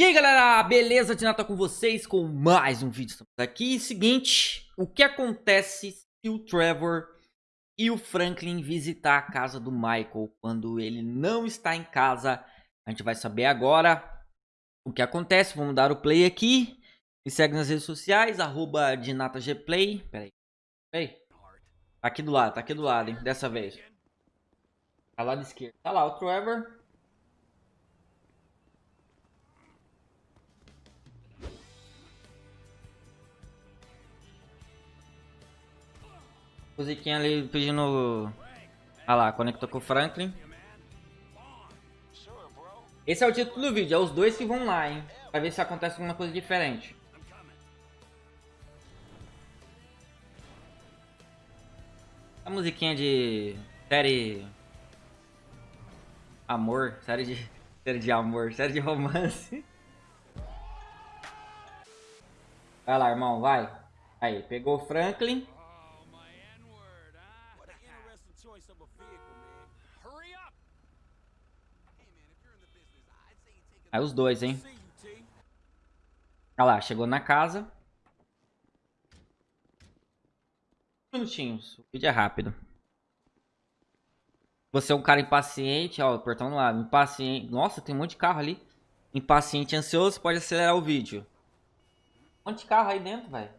E aí galera, beleza? Tinata com vocês com mais um vídeo. Estamos aqui. Seguinte, o que acontece se o Trevor e o Franklin visitar a casa do Michael quando ele não está em casa? A gente vai saber agora o que acontece. Vamos dar o play aqui. Me segue nas redes sociais, arroba DinataGplay. Pera aí. Ei. Tá aqui do lado, tá aqui do lado, hein? Dessa vez. Tá lá da esquerda. Tá lá o Trevor. Musiquinha ali pedindo... Ah lá, conectou com o Franklin. Esse é o título do vídeo, é os dois que vão lá, hein? Pra ver se acontece alguma coisa diferente. A musiquinha de série... Amor, série de... Série de amor, série de romance. Vai lá, irmão, vai. Aí, pegou o Franklin. Aí os dois, hein? Olha lá, chegou na casa. Minutinhos, o vídeo é rápido. Você é um cara impaciente, ó, o portão no lado, impaciente. Nossa, tem um monte de carro ali. Impaciente, ansioso, pode acelerar o vídeo. Um monte de carro aí dentro, velho.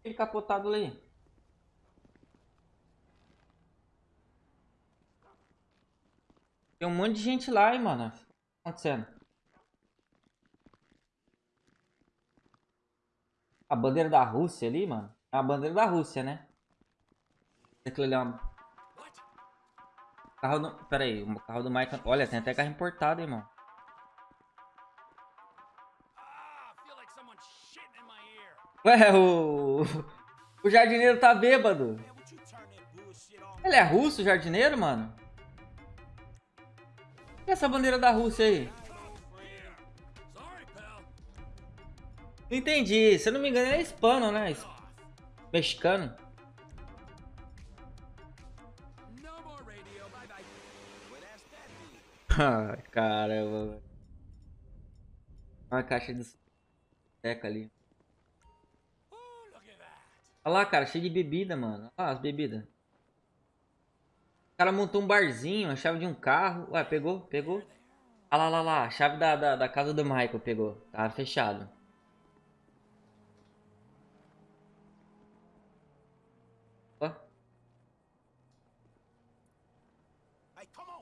Aquele capotado ali. Tem um monte de gente lá, hein, mano. O que tá acontecendo? A bandeira da Rússia ali, mano. É a bandeira da Rússia, né? Aquilo ali é uma... Carro do... Pera aí, o carro do Michael... Olha, tem até carro importado, hein, mano. Ué, o... O jardineiro tá bêbado. Ele é russo, o jardineiro, mano? E essa bandeira da Rússia aí? Entendi. Se eu não me engano, é hispano, né? Mexicano. Ai, caramba. Uma caixa de seca ali. Olha lá, cara, cheio de bebida, mano. Olha lá as bebidas. O cara montou um barzinho, a chave de um carro. Ué, pegou? Pegou? Ah lá, lá, lá. A chave da, da, da casa do Michael pegou. Tá fechado.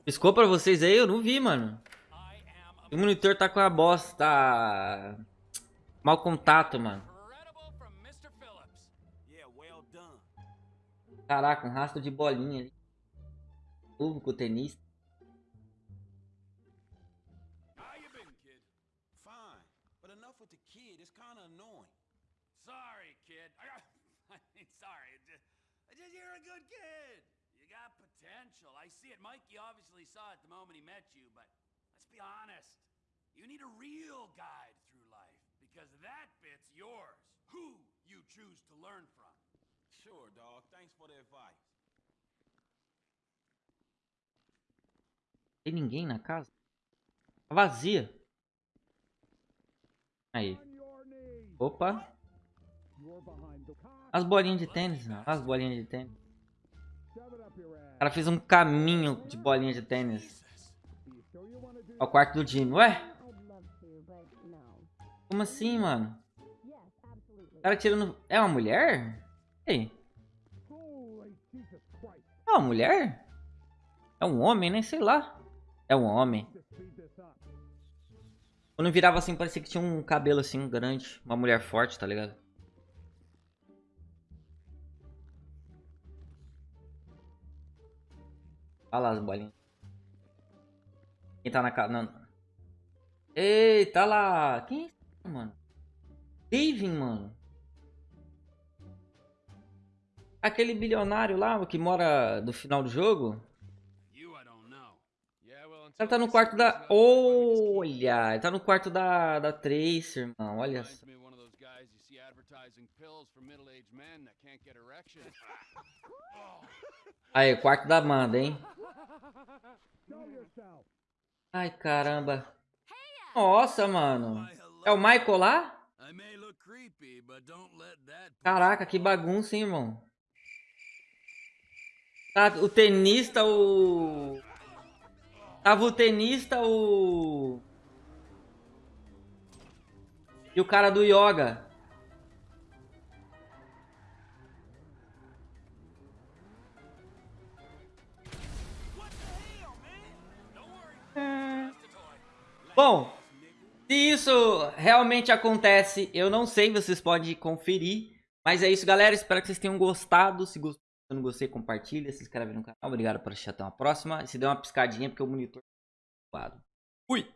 Piscou pra vocês aí? Eu não vi, mano. O monitor tá com a bosta. Tá... Mal contato, mano. Caraca, um rastro de bolinha ali público tenista. Sorry, kid. I mean, sorry. You're a good kid. You got potential. I see it. Mikey obviously saw it the moment he met you, but let's be honest. You need a real guide through life because that bit's yours. Who you choose to learn from. Sure, dog. Thanks for the advice. Tem ninguém na casa? Tá vazia. Aí. Opa. As bolinhas de tênis, não. As bolinhas de tênis. O cara fez um caminho de bolinha de tênis. Ao quarto do Jimmy. Ué? Como assim, mano? O cara tirando... É uma mulher? Ei. É uma mulher? É um homem, né? sei lá. É um homem. Quando virava assim, parecia que tinha um cabelo assim grande. Uma mulher forte, tá ligado? Olha lá as bolinhas. Quem tá na casa? Eita, lá. Quem é esse, mano? David, mano. Aquele bilionário lá que mora do final do jogo. Ela tá no quarto da... Olha, ele tá no quarto da, da Tracer, irmão. Olha só. Aí, quarto da Amanda, hein? Ai, caramba. Nossa, mano. É o Michael lá? Caraca, que bagunça, hein, irmão. Tá, o tenista, o... Tava o tenista, o... E o cara do yoga. Bom, se isso realmente acontece, eu não sei, vocês podem conferir. Mas é isso, galera. Espero que vocês tenham gostado. Se gostou, não gostei, compartilha, se inscreve no canal. Obrigado por assistir. Até uma próxima. E se der uma piscadinha, porque o monitor tá. Fui!